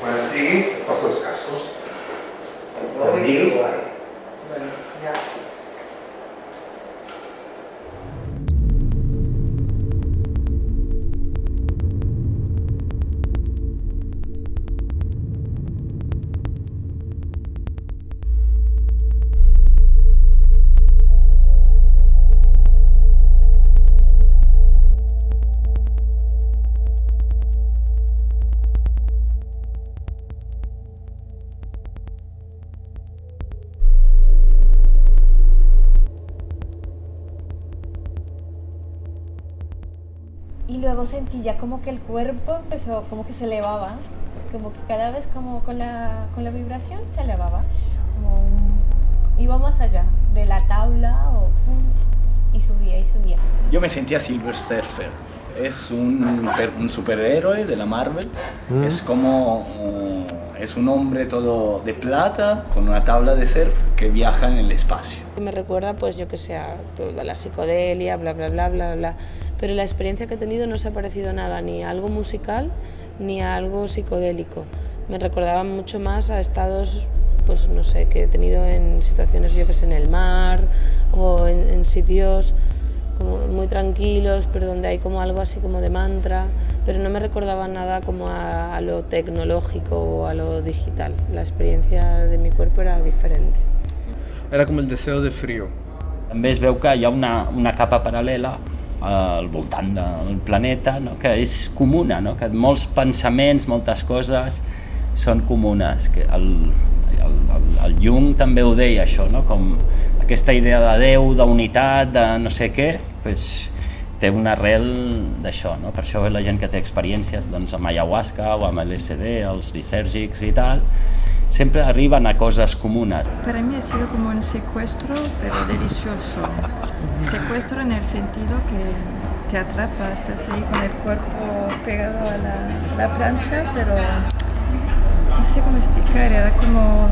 Quan estiguis, posa els cascos. Ui, Y luego sentí ya como que el cuerpo empezó, como que se elevaba, como que cada vez como con la, con la vibración se elevaba, como un- iba más allá de la tabla o, y subía y subía. Yo me sentía Silver Surfer. Es un, un superhéroe de la Marvel. Es como. uh, es un hombre todo de plata con una tabla de surf que viaja en el espacio. Me recuerda, pues yo que sé, a toda la psicodelia, bla, bla, bla, bla, bla. Pero la experiencia que he tenido no se ha parecido nada ni a algo musical ni a algo psicodélico. Me recordaba mucho más a estados, pues no sé, que he tenido en situaciones, yo que sé, en el mar o en, en sitios como muy tranquilos, pero donde hay como algo así como de mantra, pero no me recordaba nada como a, a lo tecnológico o a lo digital. La experiencia de mi cuerpo era diferente. Era com el deseo de frío. També es veu que hi ha una, una capa paral·lela al voltant del planeta no? que és comuna, no? que molts pensaments, moltes coses són comunes. Que el, el, el, el Jung també ho deia això, no? com aquesta idea de Déu, d'unitat, de no sé què, pues, té una arrel d'això. No? Per això la gent que té experiències doncs, amb ayahuasca o amb LSD, els lisèrgics i tal, sempre arriben a coses comunes. Para mí ha sido como un secuestro, pero delicioso. Secuestro en el sentido que te atrapa, estás ahí con el cuerpo pegado a la, la plancha, pero no sé cómo explicar, era como,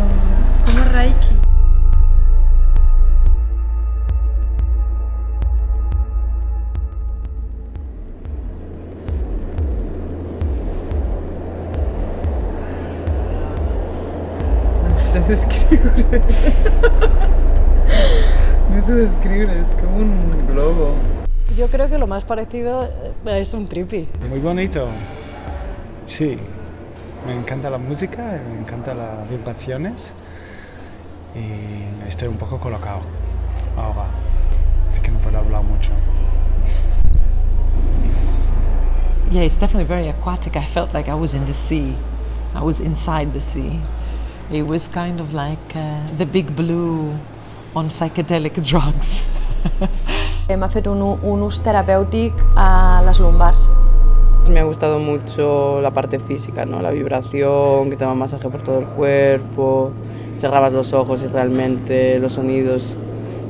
como Reiki. No sé descriure. no sé descriure, es como un globo. Yo creo que lo más parecido eh, es un trippy. Muy bonito. Sí. Me encanta la música, me encantan las vibraciones y estoy un poco colocado ahora. Así que no puedo hablar mucho. Yeah, it's definitely very aquatic. I felt like I was in the sea. I was inside the sea. It was kind of like uh, the big blue on psychedelic drugs. M'ha fet un, un ús terapèutic a les lumbars. Me ha gustado mucho la parte física, ¿no? la vibración, que te daba masaje por todo el cuerpo, cerrabas los ojos y realmente los sonidos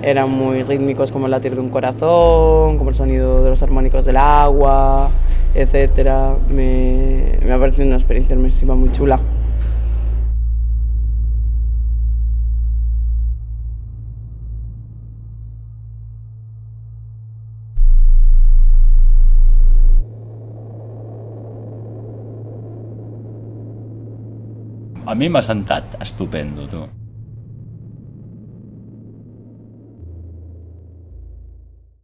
eran muy rítmicos como el latir de un corazón, como el sonido de los armónicos del agua, etc. Me, me ha parecido una experiencia inmersiva muy chula. A mi m'ha sentat estupendo, tu.